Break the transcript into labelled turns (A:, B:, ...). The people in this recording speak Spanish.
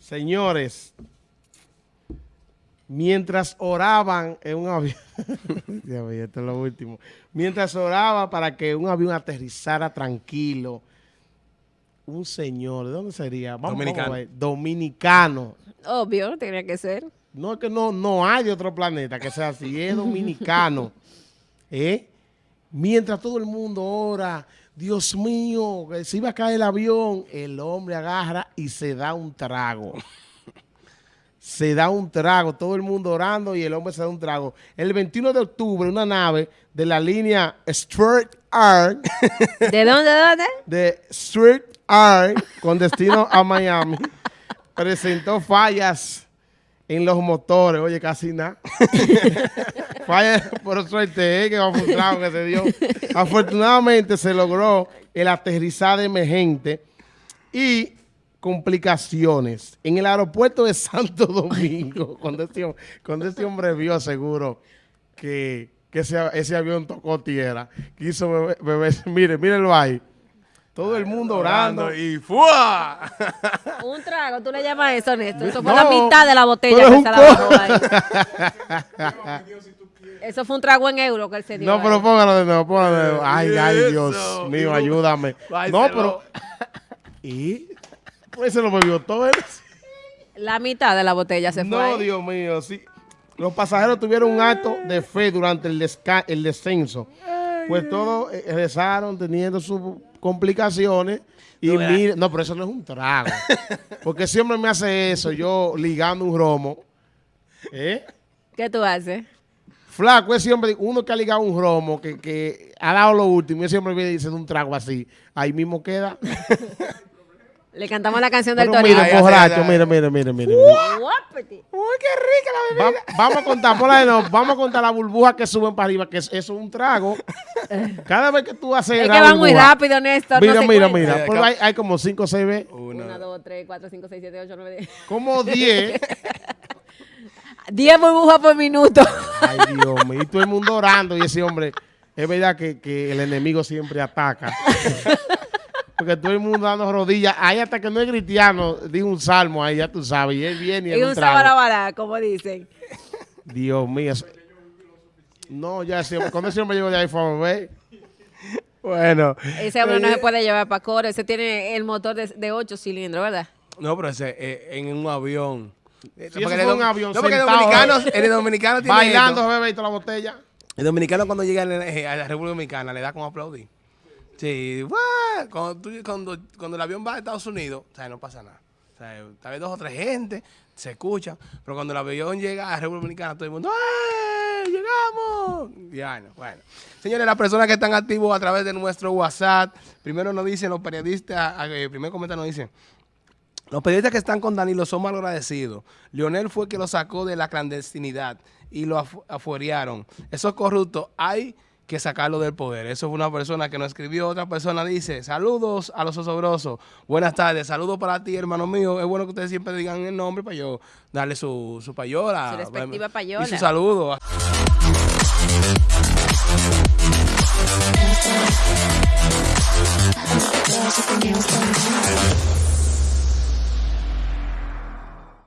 A: Señores, mientras oraban en un avión, esto es lo último, mientras oraba para que un avión aterrizara tranquilo, un señor, ¿de dónde sería?
B: dominicano.
A: dominicano.
C: Obvio, tenía que ser.
A: No es que no, no hay de otro planeta que sea así, es dominicano. ¿Eh? Mientras todo el mundo ora, Dios mío, que se iba a caer el avión, el hombre agarra y se da un trago. se da un trago, todo el mundo orando y el hombre se da un trago. El 21 de octubre, una nave de la línea Street Art.
C: ¿De dónde, de dónde?
A: De Street Art, con destino a Miami, presentó fallas en los motores. Oye, casi nada. Falla por suerte, eh, que trago que se dio. Afortunadamente se logró el aterrizaje emergente y complicaciones. En el aeropuerto de Santo Domingo, cuando este, cuando este hombre vio seguro que, que ese, ese, avión tocó tierra, quiso beber, beber mire, mírenlo ahí. Todo el mundo orando.
B: y ¡fua!
C: Un trago, tú le llamas eso, Néstor. Eso fue no, la mitad de la botella que se la bajó ahí. Eso fue un trago en euro que él se dio.
A: No, pero póngalo de nuevo, póngalo de nuevo. Ay, ay, Dios mío, ayúdame. No, pero... ¿Y? Pues se lo bebió todo él.
C: La mitad de la botella se fue
A: No, Dios mío, sí. Los pasajeros tuvieron un acto de fe durante el, el descenso. Pues todos eh, rezaron teniendo sus complicaciones. Y no, mire, no, pero eso no es un trago. Porque siempre me hace eso, yo ligando un romo. ¿Eh?
C: ¿Qué tú haces?
A: Flaco, es siempre uno que ha ligado un romo, que, que ha dado lo último, y siempre viene diciendo un trago así. Ahí mismo queda.
C: Le cantamos la canción del
A: Pero
C: Torino.
A: Mira, borracho, mira, mira, mira, mira.
C: Uy,
A: qué rica la bebida. Va, vamos a contar, por ahí no, vamos a contar la burbuja que suben para arriba, que es, eso es un trago. Cada vez que tú haces
C: Es que van muy rápido, Néstor.
A: Mira,
C: no se
A: mira, mira. Pero hay, hay como 5 o 6 veces.
C: 1, 2, 3, 4, 5, 6, 7, 8, 9, 10.
A: Como 10.
C: 10 burbujas por minuto.
A: Ay, Dios mío. Y todo el mundo orando. Y ese hombre, es verdad que, que el enemigo siempre ataca. Porque todo el mundo dando rodillas. Ahí hasta que no es cristiano, dijo un salmo ahí, ya tú sabes. Y él viene y,
C: y un sabarabará, como dicen.
A: Dios mío. No, ya cuando ese hombre llegó de ahí fue a beber. Bueno.
C: Ese hombre no se puede llevar para coro. Ese tiene el motor de, de 8 cilindros, ¿verdad?
B: No, pero ese eh, en un avión.
A: Sí, eso fue un avión
B: no, porque el
A: sentado,
B: dominicano, el dominicano tiene
A: Bailando, bebé, y toda la botella.
B: El dominicano cuando llega a la, a la República Dominicana le da como aplaudir. Sí, ¡guau! Cuando, tú, cuando, cuando el avión va a Estados Unidos, o sea, no pasa nada. O sea, tal vez dos o tres gente, se escuchan, pero cuando el avión llega a República Dominicana, todo el mundo, ¡eh! ¡Llegamos! Ya, no, bueno. Señores, las personas que están activos a través de nuestro WhatsApp, primero nos dicen los periodistas, el primer comentario nos dice, los periodistas que están con Danilo son mal agradecidos. Leonel fue que lo sacó de la clandestinidad y lo afu. Esos corruptos hay que sacarlo del poder. Eso fue una persona que nos escribió. Otra persona dice, saludos a los osobrosos. Buenas tardes. Saludos para ti, hermano mío. Es bueno que ustedes siempre digan el nombre para yo darle su, su payola.
C: Su respectiva payola.
B: Y su saludo.